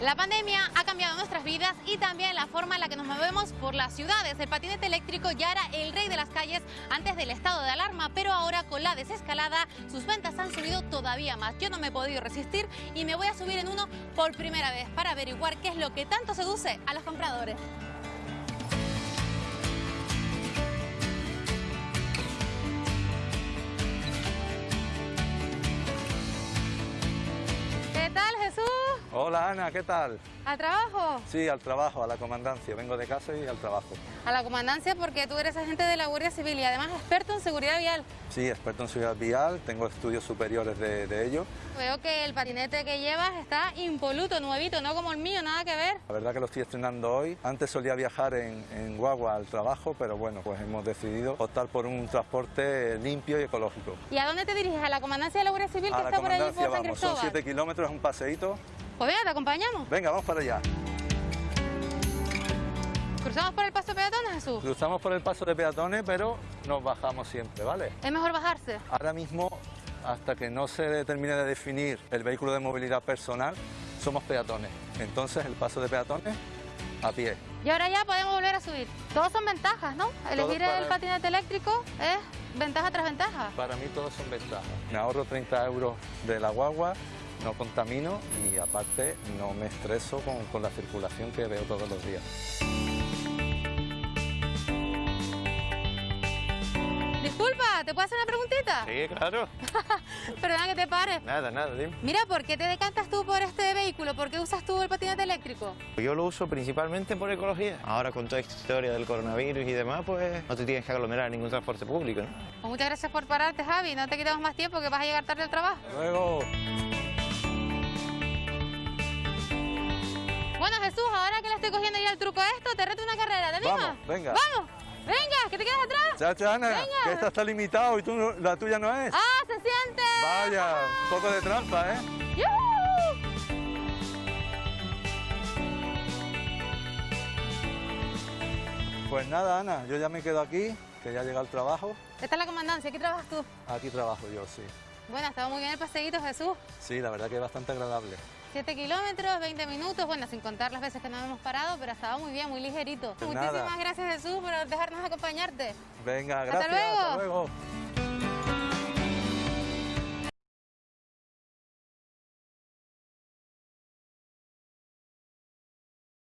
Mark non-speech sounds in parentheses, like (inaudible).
La pandemia ha cambiado nuestras vidas y también la forma en la que nos movemos por las ciudades. El patinete eléctrico ya era el rey de las calles antes del estado de alarma, pero ahora con la desescalada sus ventas han subido todavía más. Yo no me he podido resistir y me voy a subir en uno por primera vez para averiguar qué es lo que tanto seduce a los compradores. Hola Ana, ¿qué tal? ¿Al trabajo? Sí, al trabajo, a la comandancia. Vengo de casa y al trabajo. A la comandancia porque tú eres agente de la Guardia Civil y además experto en seguridad vial. Sí, experto en seguridad vial, tengo estudios superiores de, de ello. Veo que el patinete que llevas está impoluto, nuevito, no como el mío, nada que ver. La verdad que lo estoy estrenando hoy. Antes solía viajar en, en guagua al trabajo, pero bueno, pues hemos decidido optar por un transporte limpio y ecológico. ¿Y a dónde te diriges? ¿A la comandancia de la Guardia Civil que A está por ahí comandancia por San vamos, son Cristóbal? 7 kilómetros, es un paseíto. Pues venga, te acompañamos. Venga, vamos para allá. ¿Cruzamos por el paso de peatones, Jesús? Cruzamos por el paso de peatones, pero nos bajamos siempre, ¿vale? Es mejor bajarse. Ahora mismo, hasta que no se termine de definir el vehículo de movilidad personal, somos peatones. Entonces, el paso de peatones a pie. Y ahora ya podemos volver a subir. Todos son ventajas, ¿no? Elegir el patinete eléctrico es ventaja tras ventaja. Para mí todos son ventajas. Me ahorro 30 euros de la guagua, no contamino y aparte no me estreso con, con la circulación que veo todos los días. Disculpa, ¿te puedo hacer una Sí, claro. (laughs) Perdona que te pare. Nada, nada, dime. Mira, ¿por qué te decantas tú por este vehículo? ¿Por qué usas tú el patinete eléctrico? Yo lo uso principalmente por ecología. Ahora con toda esta historia del coronavirus y demás, pues no te tienes que aglomerar en ningún transporte público, ¿no? Pues muchas gracias por pararte, Javi. No te quitamos más tiempo que vas a llegar tarde al trabajo. Luego, Bueno, Jesús, ahora que le estoy cogiendo ya el truco a esto, te reto una carrera. ¿Te animas? Vamos, venga. ¡Vamos! ¡Venga, que te quedas atrás! chacha Ana, Venga. que esta está limitado y tú, la tuya no es. ¡Ah, se siente! Vaya, un poco de trampa, ¿eh? ¡Yujú! Pues nada, Ana, yo ya me quedo aquí, que ya llega el trabajo. Esta es la comandancia. ¿Aquí trabajas tú? Aquí trabajo yo, sí. Bueno, ha estado muy bien el paseíto, Jesús. Sí, la verdad que es bastante agradable. 7 kilómetros, 20 minutos, bueno, sin contar las veces que nos hemos parado, pero ha estado muy bien, muy ligerito. Muchísimas gracias, Jesús, por dejarnos acompañarte. Venga, Hasta gracias. luego. Hasta luego.